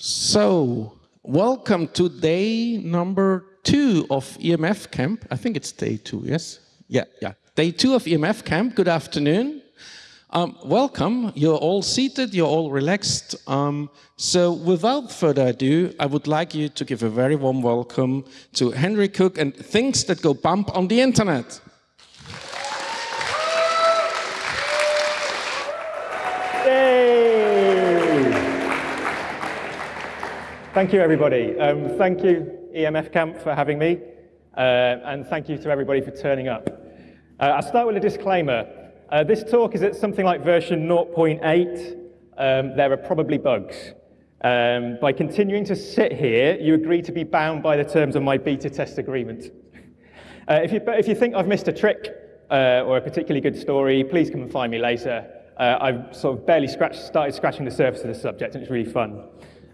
So, welcome to day number two of EMF camp. I think it's day two, yes? Yeah, yeah. Day two of EMF camp. Good afternoon. Um, welcome. You're all seated, you're all relaxed. Um, so, without further ado, I would like you to give a very warm welcome to Henry Cook and things that go bump on the internet. Thank you, everybody. Um, thank you, EMF Camp, for having me. Uh, and thank you to everybody for turning up. Uh, I'll start with a disclaimer. Uh, this talk is at something like version 0.8. Um, there are probably bugs. Um, by continuing to sit here, you agree to be bound by the terms of my beta test agreement. Uh, if, you, if you think I've missed a trick uh, or a particularly good story, please come and find me later. Uh, I've sort of barely scratched, started scratching the surface of the subject, and it's really fun.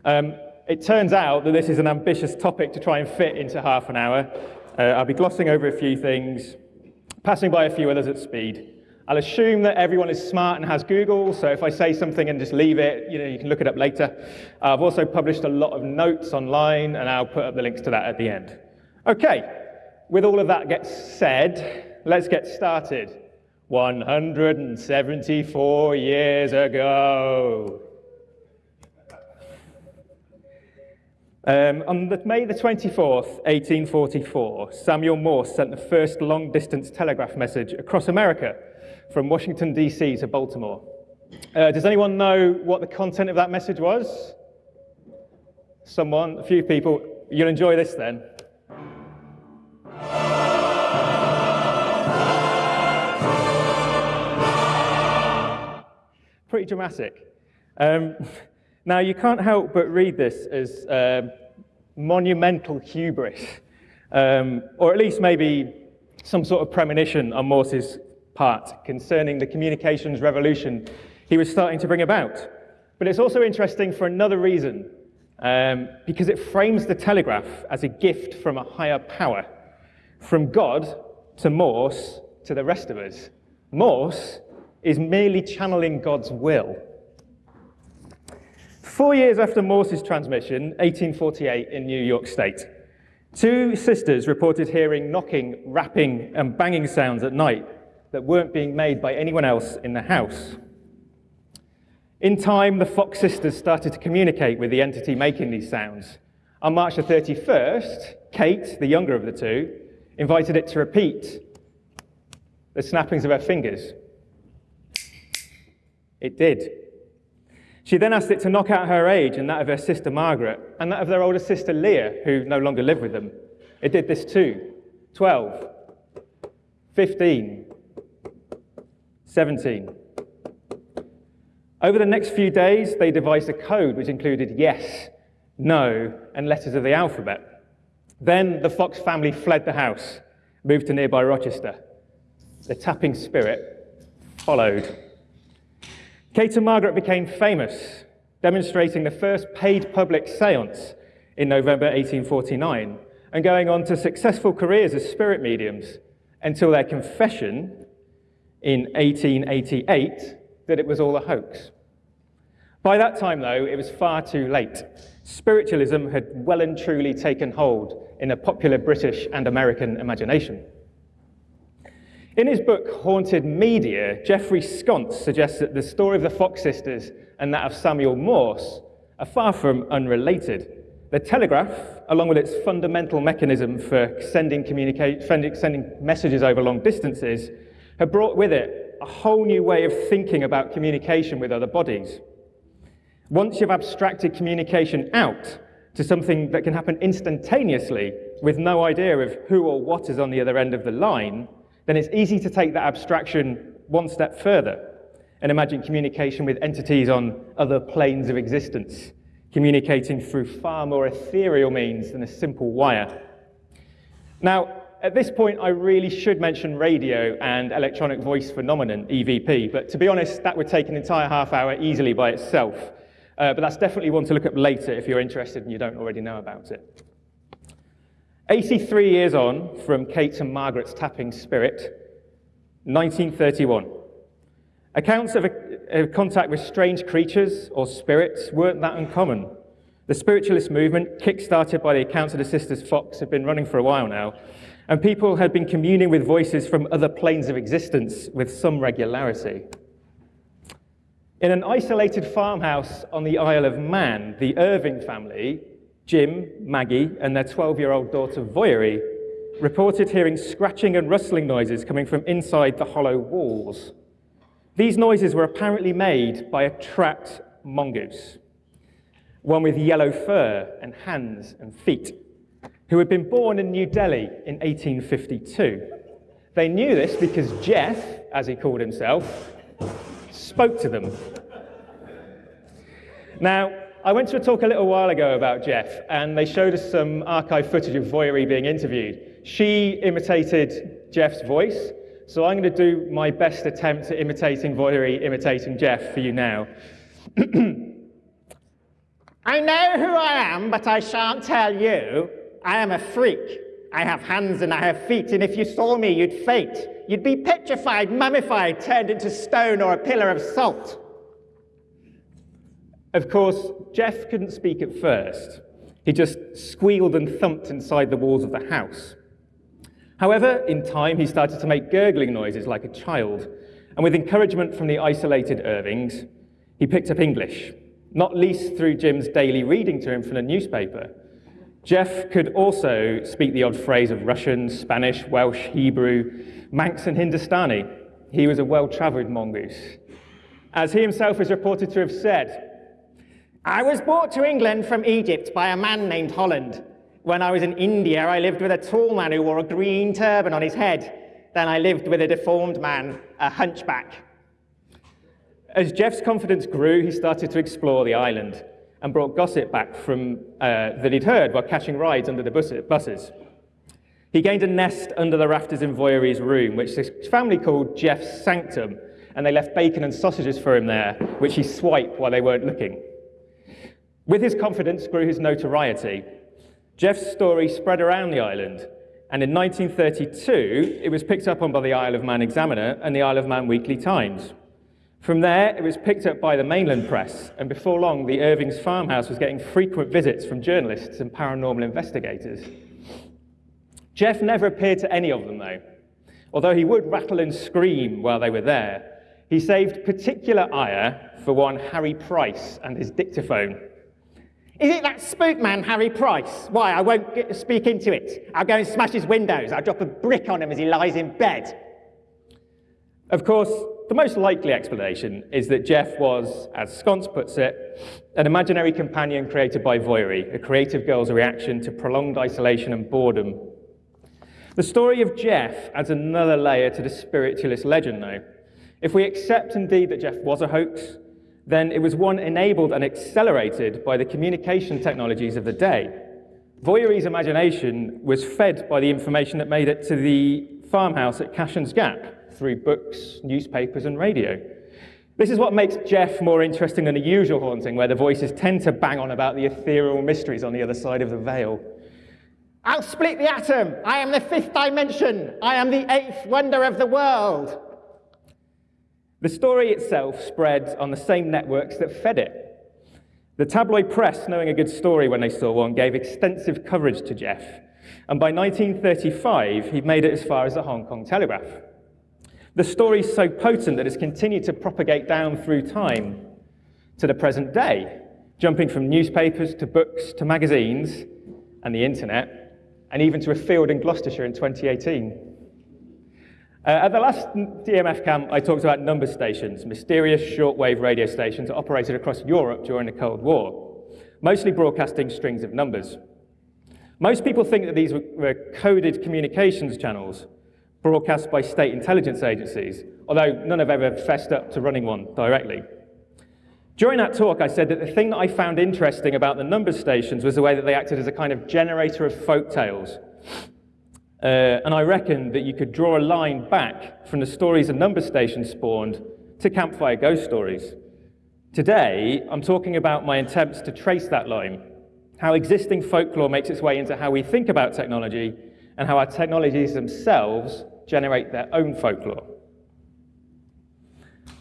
Um, it turns out that this is an ambitious topic to try and fit into half an hour. Uh, I'll be glossing over a few things, passing by a few others at speed. I'll assume that everyone is smart and has Google, so if I say something and just leave it, you know, you can look it up later. I've also published a lot of notes online, and I'll put up the links to that at the end. Okay, with all of that gets said, let's get started. 174 years ago. Um, on the, May the 24th, 1844, Samuel Morse sent the first long-distance telegraph message across America from Washington, D.C. to Baltimore. Uh, does anyone know what the content of that message was? Someone, a few people. You'll enjoy this then. Pretty dramatic. Um, Now, you can't help but read this as uh, monumental hubris, um, or at least maybe some sort of premonition on Morse's part concerning the communications revolution he was starting to bring about. But it's also interesting for another reason, um, because it frames the telegraph as a gift from a higher power, from God to Morse to the rest of us. Morse is merely channeling God's will Four years after Morse's transmission, 1848 in New York State, two sisters reported hearing knocking, rapping, and banging sounds at night that weren't being made by anyone else in the house. In time, the Fox sisters started to communicate with the entity making these sounds. On March the 31st, Kate, the younger of the two, invited it to repeat the snappings of her fingers. It did. She then asked it to knock out her age and that of her sister Margaret, and that of their older sister Leah, who no longer lived with them. It did this too 12, 15, 17. Over the next few days, they devised a code which included yes, no, and letters of the alphabet. Then the Fox family fled the house, moved to nearby Rochester. The tapping spirit followed. Kate and Margaret became famous, demonstrating the first paid public seance in November 1849 and going on to successful careers as spirit mediums until their confession in 1888 that it was all a hoax. By that time, though, it was far too late. Spiritualism had well and truly taken hold in the popular British and American imagination. In his book, Haunted Media, Jeffrey Sconce suggests that the story of the Fox sisters and that of Samuel Morse are far from unrelated. The telegraph, along with its fundamental mechanism for sending, sending messages over long distances, have brought with it a whole new way of thinking about communication with other bodies. Once you've abstracted communication out to something that can happen instantaneously with no idea of who or what is on the other end of the line, then it's easy to take that abstraction one step further and imagine communication with entities on other planes of existence, communicating through far more ethereal means than a simple wire. Now, at this point, I really should mention radio and electronic voice phenomenon, EVP, but to be honest, that would take an entire half hour easily by itself. Uh, but that's definitely one to look up later if you're interested and you don't already know about it. 83 years on from Kate and Margaret's tapping spirit, 1931. Accounts of, a, of contact with strange creatures or spirits weren't that uncommon. The spiritualist movement, kick-started by the accounts of the Sisters Fox, had been running for a while now, and people had been communing with voices from other planes of existence with some regularity. In an isolated farmhouse on the Isle of Man, the Irving family, Jim, Maggie, and their 12-year-old daughter Voirrey, reported hearing scratching and rustling noises coming from inside the hollow walls. These noises were apparently made by a trapped mongoose one with yellow fur and hands and feet, who had been born in New Delhi in 1852. They knew this because Jeff, as he called himself, spoke to them. Now, I went to a talk a little while ago about Jeff, and they showed us some archive footage of Voirrey being interviewed. She imitated Jeff's voice, so I'm going to do my best attempt at imitating Voirrey, imitating Jeff for you now. I know who I am, but I shan't tell you. I am a freak. I have hands and I have feet, and if you saw me, you'd faint. You'd be petrified, mummified, turned into stone or a pillar of salt. Of course, Jeff couldn't speak at first. He just squealed and thumped inside the walls of the house. However, in time, he started to make gurgling noises like a child, and with encouragement from the isolated Irvings, he picked up English not least through Jim's daily reading to him from the newspaper. Jeff could also speak the odd phrase of Russian, Spanish, Welsh, Hebrew, Manx, and Hindustani. He was a well-traveled mongoose. As he himself is reported to have said, I was brought to England from Egypt by a man named Holland. When I was in India, I lived with a tall man who wore a green turban on his head. Then I lived with a deformed man, a hunchback. As Jeff's confidence grew, he started to explore the island and brought gossip back from, uh, that he'd heard while catching rides under the buses. He gained a nest under the rafters in Voirrey's room, which his family called Jeff's sanctum, and they left bacon and sausages for him there, which he swiped while they weren't looking. With his confidence grew his notoriety. Jeff's story spread around the island, and in 1932, it was picked up on by the Isle of Man Examiner and the Isle of Man Weekly Times. From there, it was picked up by the mainland press, and before long, the Irving's farmhouse was getting frequent visits from journalists and paranormal investigators. Jeff never appeared to any of them, though. Although he would rattle and scream while they were there, he saved particular ire for one Harry Price and his dictaphone. Is it that spook man, Harry Price? Why, I won't get, speak into it. I'll go and smash his windows. I'll drop a brick on him as he lies in bed. Of course, the most likely explanation is that Jeff was, as Sconce puts it, an imaginary companion created by Voirrey, a creative girl's reaction to prolonged isolation and boredom. The story of Jeff adds another layer to the spiritualist legend, though. If we accept indeed that Jeff was a hoax, then it was one enabled and accelerated by the communication technologies of the day. Voirrey's imagination was fed by the information that made it to the farmhouse at Cashen's Gap, through books, newspapers, and radio. This is what makes Jeff more interesting than a usual haunting, where the voices tend to bang on about the ethereal mysteries on the other side of the veil. I'll split the atom. I am the fifth dimension. I am the eighth wonder of the world. The story itself spread on the same networks that fed it. The tabloid press, knowing a good story when they saw one, gave extensive coverage to Jeff. And by 1935, he'd made it as far as the Hong Kong Telegraph. The story is so potent that it's continued to propagate down through time to the present day, jumping from newspapers to books to magazines and the internet, and even to a field in Gloucestershire in 2018. Uh, at the last EMF camp, I talked about number stations, mysterious shortwave radio stations operated across Europe during the Cold War, mostly broadcasting strings of numbers. Most people think that these were coded communications channels, broadcast by state intelligence agencies, although none have ever fessed up to running one directly. During that talk, I said that the thing that I found interesting about the number stations was the way that they acted as a kind of generator of folk tales. Uh, and I reckon that you could draw a line back from the stories a number station spawned to campfire ghost stories. Today, I'm talking about my attempts to trace that line, how existing folklore makes its way into how we think about technology, and how our technologies themselves generate their own folklore.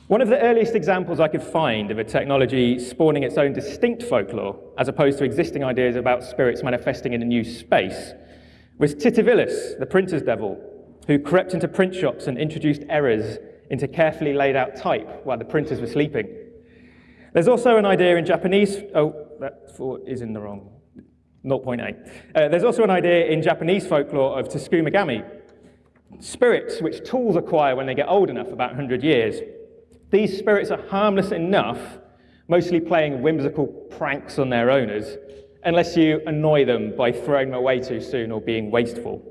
One of the earliest examples I could find of a technology spawning its own distinct folklore, as opposed to existing ideas about spirits manifesting in a new space, was Titivilus, the printer's devil, who crept into print shops and introduced errors into carefully laid out type while the printers were sleeping. There's also an idea in Japanese, oh, that four is in the wrong, 0.8. Uh, there's also an idea in Japanese folklore of Tsukumogami, spirits which tools acquire when they get old enough, about 100 years. These spirits are harmless enough, mostly playing whimsical pranks on their owners, unless you annoy them by throwing them away too soon or being wasteful.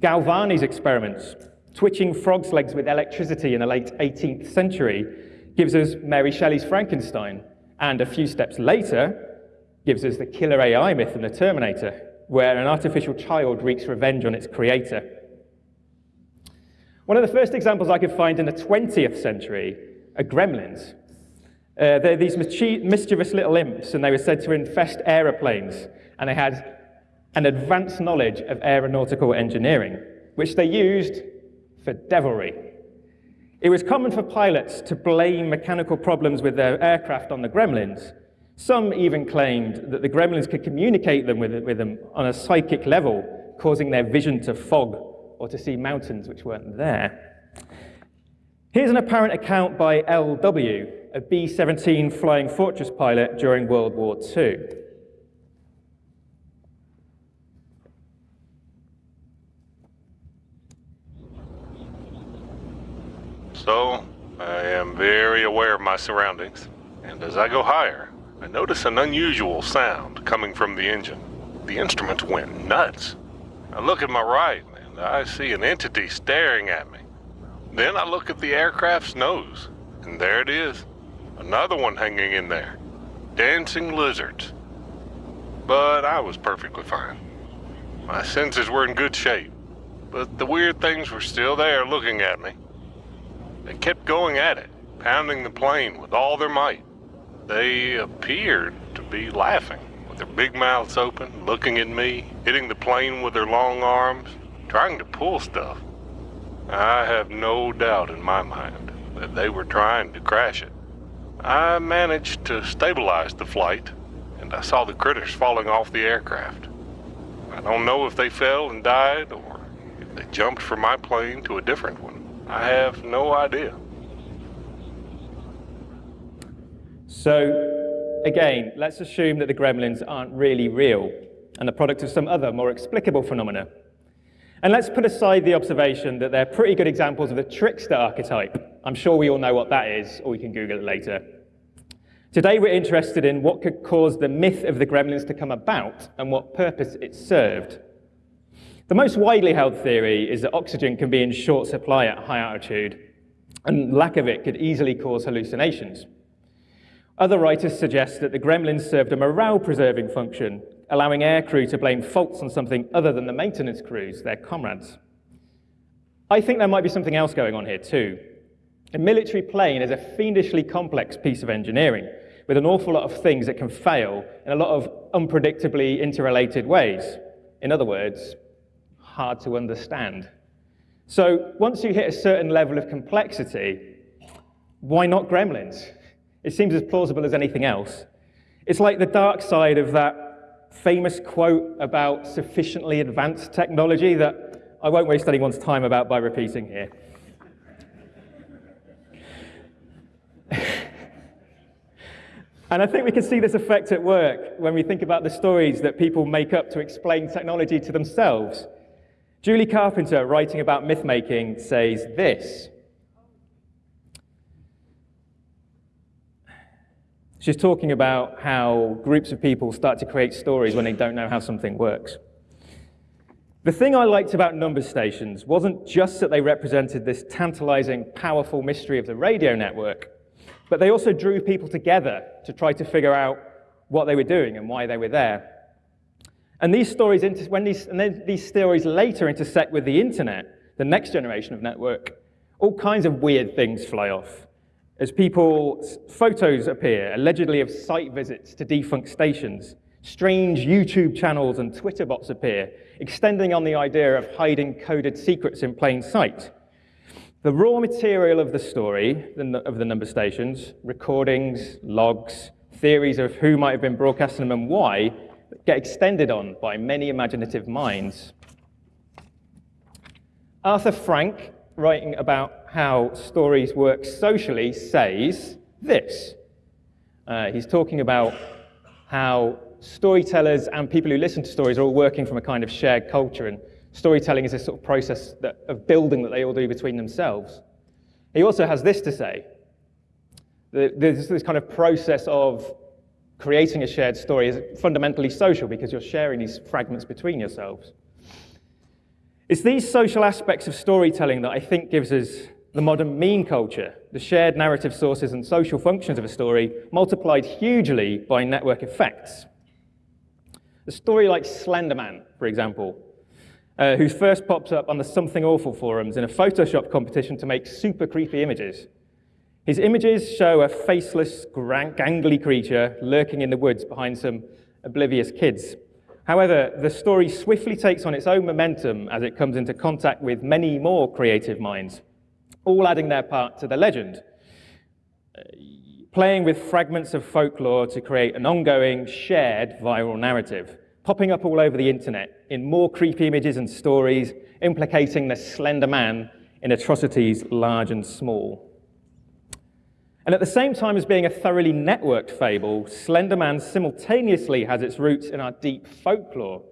Galvani's experiments, twitching frogs' legs with electricity in the late 18th century, gives us Mary Shelley's Frankenstein, and a few steps later, gives us the killer AI myth in The Terminator, where an artificial child wreaks revenge on its creator. One of the first examples I could find in the 20th century are gremlins. Uh, they're these mischievous little imps, and they were said to infest aeroplanes, and they had an advanced knowledge of aeronautical engineering, which they used for devilry. It was common for pilots to blame mechanical problems with their aircraft on the gremlins. Some even claimed that the gremlins could communicate them with, with them on a psychic level, causing their vision to fog or to see mountains which weren't there. Here's an apparent account by L.W., a B-17 Flying Fortress pilot during World War II. So, I am very aware of my surroundings, and as I go higher, I notice an unusual sound coming from the engine. The instruments went nuts. I look at my right, and I see an entity staring at me. Then I look at the aircraft's nose, and there it is. Another one hanging in there. Dancing lizards. But I was perfectly fine. My senses were in good shape, but the weird things were still there looking at me. They kept going at it, pounding the plane with all their might. They appeared to be laughing, with their big mouths open, looking at me, hitting the plane with their long arms, trying to pull stuff. I have no doubt in my mind that they were trying to crash it. I managed to stabilize the flight, and I saw the critters falling off the aircraft. I don't know if they fell and died or if they jumped from my plane to a different one. I have no idea. So, again, let's assume that the gremlins aren't really real and the product of some other, more explicable phenomena. And let's put aside the observation that they're pretty good examples of the trickster archetype. I'm sure we all know what that is, or we can Google it later. Today, we're interested in what could cause the myth of the gremlins to come about and what purpose it served. The most widely held theory is that oxygen can be in short supply at high altitude, and lack of it could easily cause hallucinations. Other writers suggest that the gremlins served a morale-preserving function, allowing aircrew to blame faults on something other than the maintenance crews, their comrades. I think there might be something else going on here too. A military plane is a fiendishly complex piece of engineering, with an awful lot of things that can fail in a lot of unpredictably interrelated ways. In other words, hard to understand. So once you hit a certain level of complexity, why not gremlins? It seems as plausible as anything else. It's like the dark side of that famous quote about sufficiently advanced technology that I won't waste anyone's time about by repeating here. And I think we can see this effect at work when we think about the stories that people make up to explain technology to themselves. Julie Carpenter, writing about myth-making, says this. She's talking about how groups of people start to create stories when they don't know how something works. The thing I liked about number stations wasn't just that they represented this tantalizing, powerful mystery of the radio network, but they also drew people together to try to figure out what they were doing and why they were there. And these stories, when these, and then these stories later intersect with the internet, the next generation of network, all kinds of weird things fly off. As people, photos appear, allegedly of site visits to defunct stations, strange YouTube channels and Twitter bots appear, extending on the idea of hiding coded secrets in plain sight. The raw material of the story, of the number stations, recordings, logs, theories of who might have been broadcasting them and why, get extended on by many imaginative minds. Arthur Frank, writing about how stories work socially, says this. Uh, he's talking about how storytellers and people who listen to stories are all working from a kind of shared culture, and storytelling is a sort of process that, of building that they all do between themselves. He also has this to say. There's this kind of process of creating a shared story is fundamentally social because you're sharing these fragments between yourselves. It's these social aspects of storytelling that I think gives us the modern meme culture, the shared narrative sources and social functions of a story multiplied hugely by network effects. A story like Slenderman, for example, uh, who first pops up on the Something Awful forums in a Photoshop competition to make super creepy images. His images show a faceless, gangly creature lurking in the woods behind some oblivious kids. However, the story swiftly takes on its own momentum as it comes into contact with many more creative minds, all adding their part to the legend, playing with fragments of folklore to create an ongoing, shared viral narrative, popping up all over the internet in more creepy images and stories, implicating the slender man in atrocities large and small. And at the same time as being a thoroughly networked fable, Slender Man simultaneously has its roots in our deep folklore.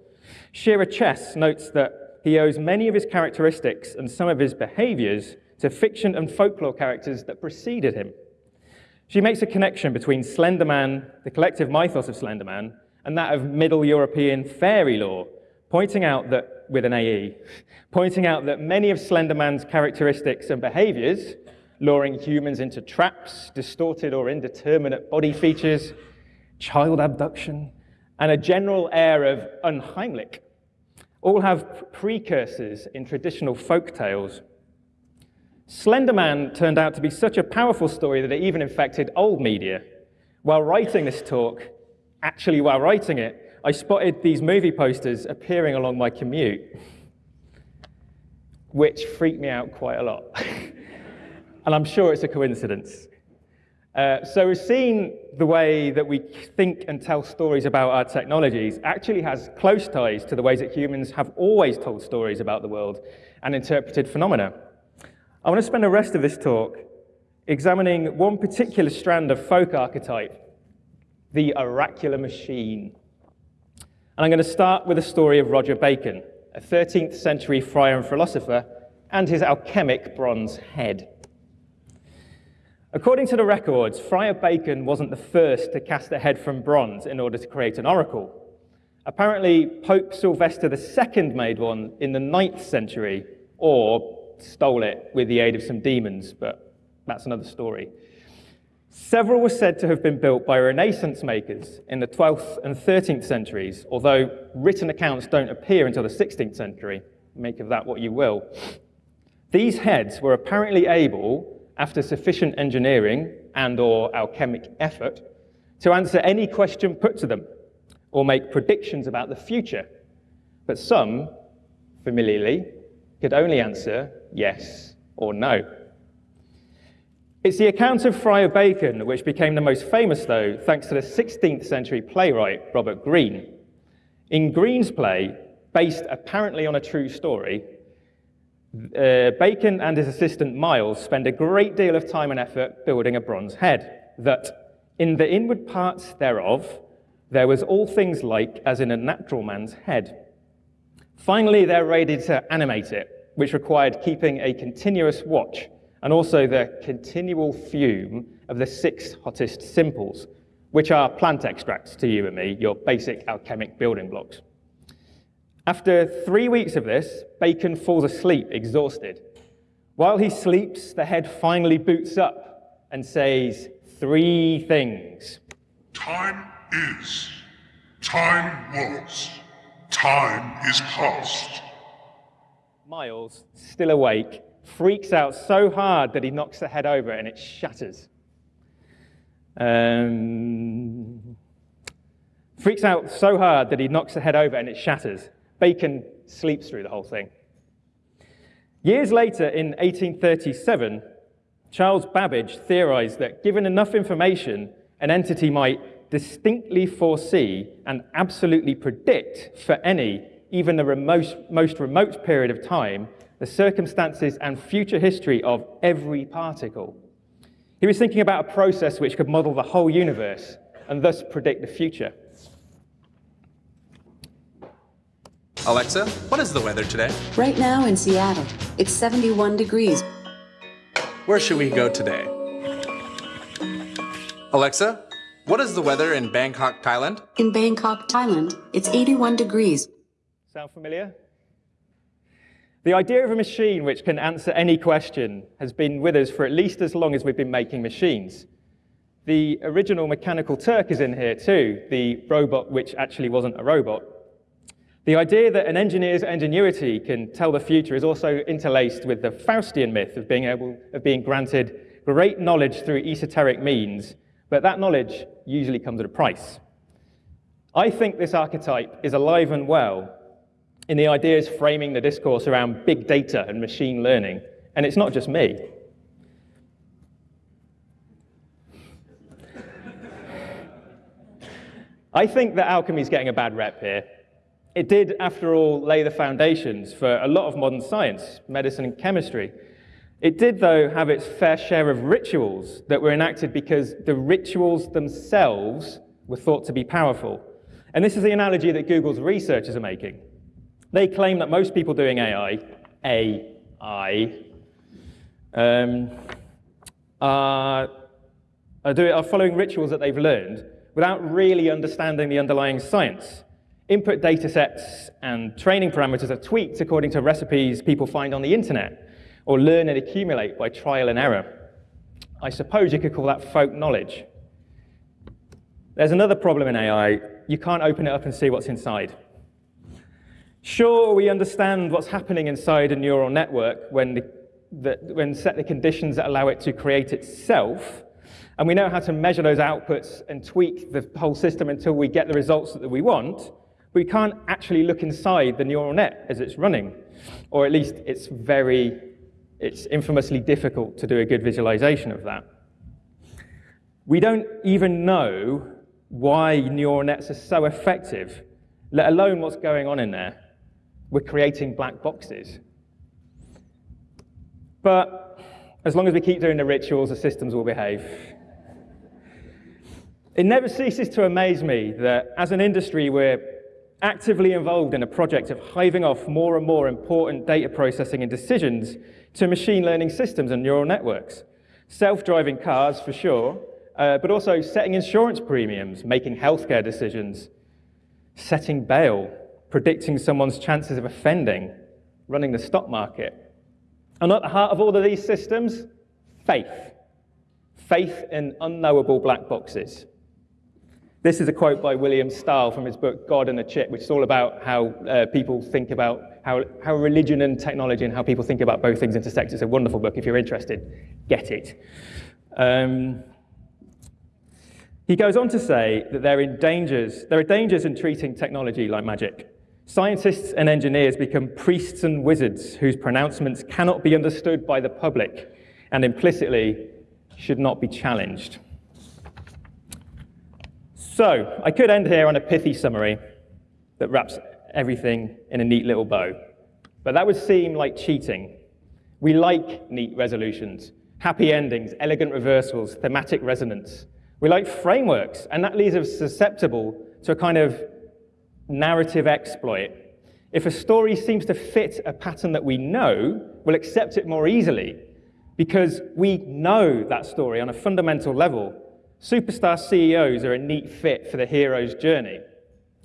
Shira Chess notes that he owes many of his characteristics and some of his behaviors to fiction and folklore characters that preceded him. She makes a connection between Slender Man, the collective mythos of Slender Man, and that of Middle European fairy lore, pointing out that, with an AE, pointing out that many of Slenderman's characteristics and behaviors luring humans into traps, distorted or indeterminate body features, child abduction, and a general air of unheimlich, all have precursors in traditional folk tales. Slenderman turned out to be such a powerful story that it even infected old media. While writing this talk, actually while writing it, I spotted these movie posters appearing along my commute, which freaked me out quite a lot. and I'm sure it's a coincidence. Uh, so we've seen the way that we think and tell stories about our technologies actually has close ties to the ways that humans have always told stories about the world and interpreted phenomena. I want to spend the rest of this talk examining one particular strand of folk archetype, the oracular machine. And I'm going to start with the story of Roger Bacon, a 13th century friar and philosopher, and his alchemic bronze head. According to the records, Friar Bacon wasn't the first to cast a head from bronze in order to create an oracle. Apparently, Pope Sylvester II made one in the 9th century, or stole it with the aid of some demons, but that's another story. Several were said to have been built by Renaissance makers in the 12th and 13th centuries, although written accounts don't appear until the 16th century. Make of that what you will. These heads were apparently able after sufficient engineering and or alchemic effort, to answer any question put to them or make predictions about the future. But some, familiarly, could only answer yes or no. It's the account of Friar Bacon which became the most famous, though, thanks to the 16th century playwright Robert Greene. In Greene's play, based apparently on a true story, uh, Bacon and his assistant Miles spend a great deal of time and effort building a bronze head, that in the inward parts thereof there was all things like as in a natural man's head. Finally, they're ready to animate it, which required keeping a continuous watch and also the continual fume of the six hottest simples, which are plant extracts to you and me, your basic alchemic building blocks. After three weeks of this, Bacon falls asleep, exhausted. While he sleeps, the head finally boots up and says three things. Time is, time was, time is past. Miles, still awake, freaks out so hard that he knocks the head over and it shatters. Um, freaks out so hard that he knocks the head over and it shatters. Bacon sleeps through the whole thing. Years later, in 1837, Charles Babbage theorized that given enough information, an entity might distinctly foresee and absolutely predict for any, even the remote, most remote period of time, the circumstances and future history of every particle. He was thinking about a process which could model the whole universe and thus predict the future. Alexa, what is the weather today? Right now in Seattle, it's 71 degrees. Where should we go today? Alexa, what is the weather in Bangkok, Thailand? In Bangkok, Thailand, it's 81 degrees. Sound familiar? The idea of a machine which can answer any question has been with us for at least as long as we've been making machines. The original Mechanical Turk is in here too, the robot which actually wasn't a robot. The idea that an engineer's ingenuity can tell the future is also interlaced with the Faustian myth of being able of being granted great knowledge through esoteric means, but that knowledge usually comes at a price. I think this archetype is alive and well in the ideas framing the discourse around big data and machine learning, and it's not just me. I think that alchemy is getting a bad rep here. It did, after all, lay the foundations for a lot of modern science, medicine and chemistry. It did, though, have its fair share of rituals that were enacted because the rituals themselves were thought to be powerful. And this is the analogy that Google's researchers are making. They claim that most people doing AI, AI, um, are, are, do, are following rituals that they've learned without really understanding the underlying science. Input data sets and training parameters are tweaked according to recipes people find on the internet or learn and accumulate by trial and error. I suppose you could call that folk knowledge. There's another problem in AI. You can't open it up and see what's inside. Sure, we understand what's happening inside a neural network when, the, the, when set the conditions that allow it to create itself, and we know how to measure those outputs and tweak the whole system until we get the results that we want but we can't actually look inside the neural net as it's running, or at least it's very, it's infamously difficult to do a good visualization of that. We don't even know why neural nets are so effective, let alone what's going on in there. We're creating black boxes. But as long as we keep doing the rituals, the systems will behave. It never ceases to amaze me that as an industry, we're actively involved in a project of hiving off more and more important data processing and decisions to machine learning systems and neural networks. Self-driving cars, for sure, uh, but also setting insurance premiums, making healthcare decisions, setting bail, predicting someone's chances of offending, running the stock market. And at the heart of all of these systems, faith. Faith in unknowable black boxes. This is a quote by William Stahl from his book God and the Chip, which is all about how uh, people think about how, how religion and technology and how people think about both things intersect. It's a wonderful book. If you're interested, get it. Um, he goes on to say that there are, dangers, there are dangers in treating technology like magic. Scientists and engineers become priests and wizards whose pronouncements cannot be understood by the public and implicitly should not be challenged. So I could end here on a pithy summary that wraps everything in a neat little bow. But that would seem like cheating. We like neat resolutions, happy endings, elegant reversals, thematic resonance. We like frameworks, and that leaves us susceptible to a kind of narrative exploit. If a story seems to fit a pattern that we know, we'll accept it more easily because we know that story on a fundamental level Superstar CEOs are a neat fit for the hero's journey.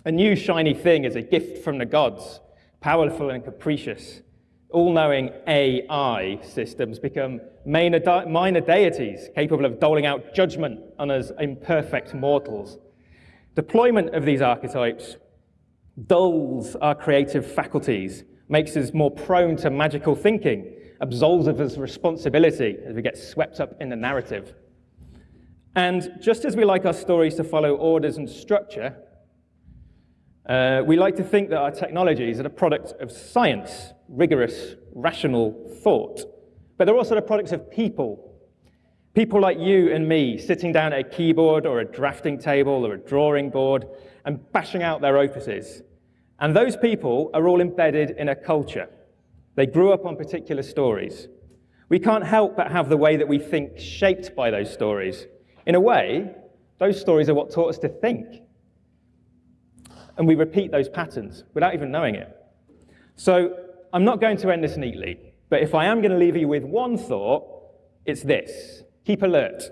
A new shiny thing is a gift from the gods, powerful and capricious. All-knowing AI systems become minor minor deities capable of doling out judgment on us imperfect mortals. Deployment of these archetypes dulls our creative faculties, makes us more prone to magical thinking, absolves us of us responsibility as we get swept up in the narrative. And just as we like our stories to follow orders and structure, Uh, we like to think that our technologies are the product of science, rigorous, rational thought. But they're also the products of people. People like you and me sitting down at a keyboard or a drafting table or a drawing board and bashing out their opuses. And those people are all embedded in a culture. They grew up on particular stories. We can't help but have the way that we think shaped by those stories. In a way, those stories are what taught us to think. And we repeat those patterns without even knowing it. So I'm not going to end this neatly, but if I am going to leave you with one thought, it's this. Keep alert.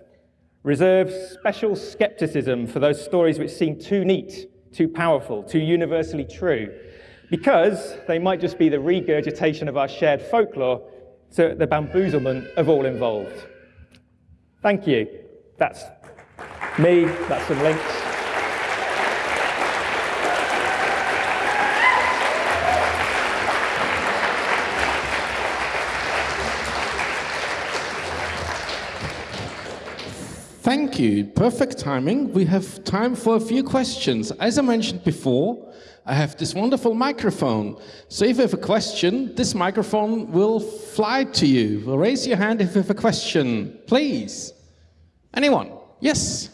Reserve special skepticism for those stories which seem too neat, too powerful, too universally true, because they might just be the regurgitation of our shared folklore to the bamboozlement of all involved. Thank you. That's me, that's some links. Thank you. Perfect timing. We have time for a few questions. As I mentioned before, I have this wonderful microphone. So if you have a question, this microphone will fly to you. Well, raise your hand if you have a question, please. Anyone? Yes?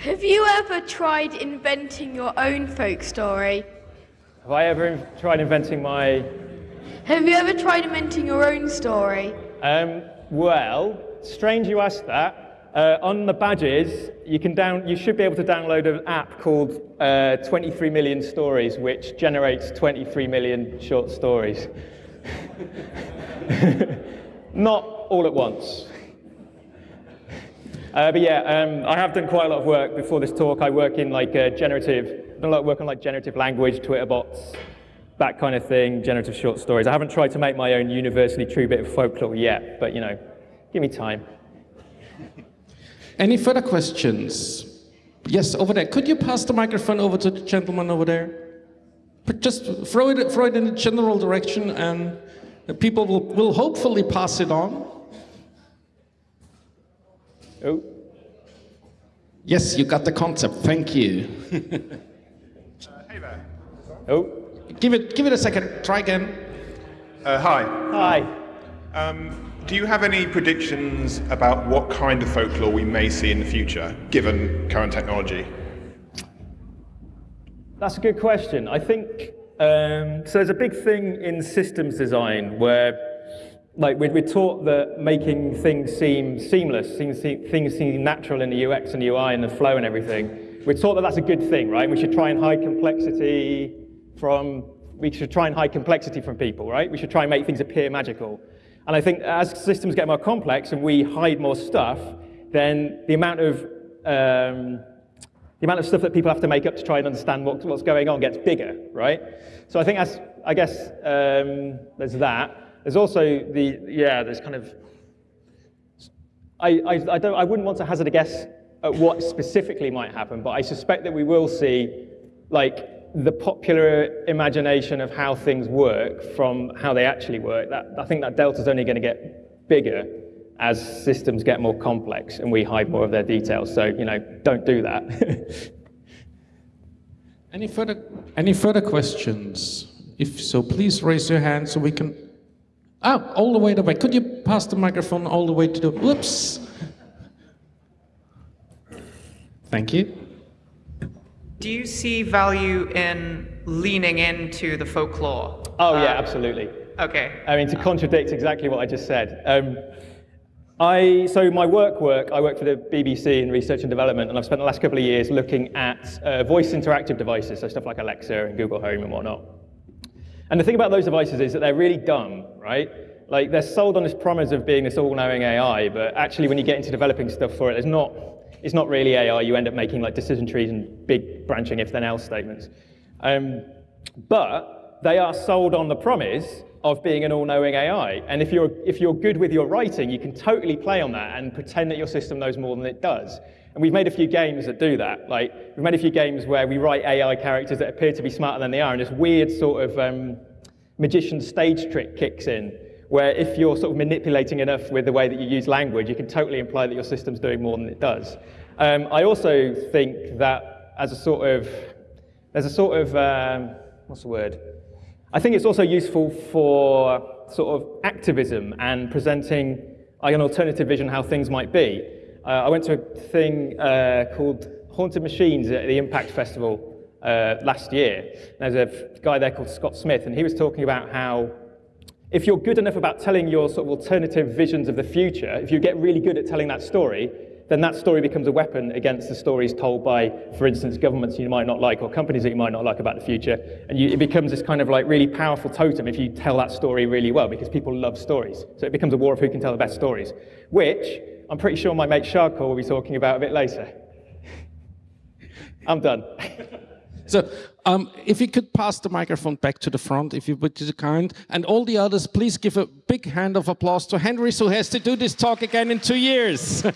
Have you ever tried inventing your own folk story? Have I ever tried inventing my Have you ever tried inventing your own story? Um, well, strange you asked that. Uh, on the badges, you can down, you should be able to download an app called uh, 23 Million Stories, which generates 23 million short stories. Not all at once. Uh, but yeah, um, I have done quite a lot of work before this talk. I work in like uh, generative, done a lot of work on like generative language, Twitter bots, that kind of thing, generative short stories. I haven't tried to make my own universally true bit of folklore yet, but you know, give me time. Any further questions? Yes, over there. Could you pass the microphone over to the gentleman over there? But Just throw it, throw it in the general direction and people will, will hopefully pass it on. Oh, Yes, you got the concept. Thank you. Uh, hey there. oh, Give it, give it a second. Try again. Uh, hi. hi. Um, do you have any predictions about what kind of folklore we may see in the future, given current technology? That's a good question. I think um, so. There's a big thing in systems design where, like, we're, we're taught that making things seem seamless, things seem, things seem natural in the UX and UI and the flow and everything. We're taught that that's a good thing, right? We should try and hide complexity from. We should try and hide complexity from people, right? We should try and make things appear magical. And I think as systems get more complex and we hide more stuff, then the amount of um, the amount of stuff that people have to make up to try and understand what, what's going on gets bigger, right? So I think that's, I guess um, there's that. There's also the, yeah, there's kind of, I, I, I, don't, I wouldn't want to hazard a guess at what specifically might happen, but I suspect that we will see like the popular imagination of how things work from how they actually work. That, I think that delta is only going to get bigger as systems get more complex and we hide more of their details. So, you know, don't do that. Any further, any further questions? If so, please raise your hand so we can. Ah, all the way the way. Could you pass the microphone all the way to the. Whoops. Thank you. Do you see value in leaning into the folklore? oh, yeah, Uh, absolutely. Okay. I mean, to contradict exactly what I just said. Um, I, so my work work, I work for the BBC in research and development, and I've spent the last couple of years looking at uh, voice interactive devices, so stuff like Alexa and Google Home and whatnot. And the thing about those devices is that they're really dumb, right? Like they're sold on this promise of being this all-knowing AI, but actually when you get into developing stuff for it, there's not, it's not really AI. You end up making like decision trees and big branching if-then-else statements. Um, but they are sold on the promise of being an all-knowing AI. And if you're, if you're good with your writing, you can totally play on that and pretend that your system knows more than it does. And we've made a few games that do that. Like, we've made a few games where we write AI characters that appear to be smarter than they are, and this weird sort of um, magician stage trick kicks in, where if you're sort of manipulating enough with the way that you use language, you can totally imply that your system's doing more than it does. Um, I also think that as a sort of, there's a sort of, um, what's the word? I think it's also useful for sort of activism and presenting an alternative vision how things might be. Uh, I went to a thing uh, called Haunted Machines at the Impakt Festival uh, last year. There's a guy there called Scott Smith, and he was talking about how if you're good enough about telling your sort of alternative visions of the future, if you get really good at telling that story, then that story becomes a weapon against the stories told by, for instance, governments you might not like or companies that you might not like about the future. And you, it becomes this kind of like really powerful totem if you tell that story really well because people love stories. So it becomes a war of who can tell the best stories, which I'm pretty sure my mate Shardcore will be talking about a bit later. I'm done. So, um, if you could pass the microphone back to the front, if you would be kind, and all the others, please give a big hand of applause to Henry, who has to do this talk again in two years.